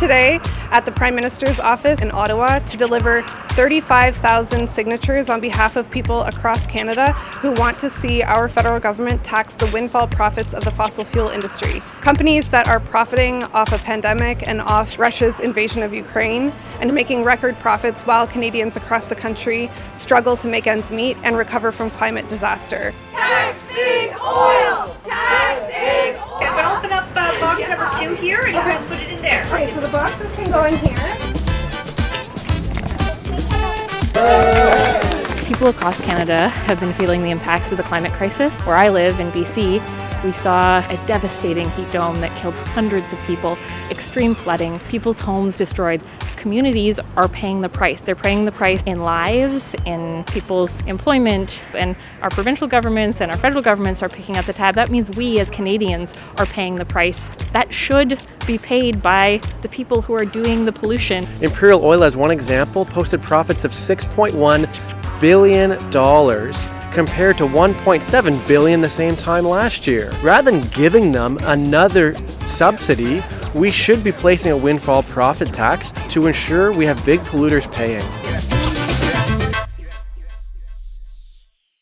today at the Prime Minister's office in Ottawa to deliver 35,000 signatures on behalf of people across Canada who want to see our federal government tax the windfall profits of the fossil fuel industry. Companies that are profiting off a pandemic and off Russia's invasion of Ukraine and making record profits while Canadians across the country struggle to make ends meet and recover from climate disaster. Taxing oil! So the boxes can go in here. People across Canada have been feeling the impacts of the climate crisis. Where I live in BC, we saw a devastating heat dome that killed hundreds of people, extreme flooding, people's homes destroyed. Communities are paying the price. They're paying the price in lives, in people's employment, and our provincial governments and our federal governments are picking up the tab. That means we as Canadians are paying the price. That should be paid by the people who are doing the pollution. Imperial Oil, as one example, posted profits of $6.1 billion compared to 1.7 billion the same time last year. Rather than giving them another subsidy, we should be placing a windfall profit tax to ensure we have big polluters paying.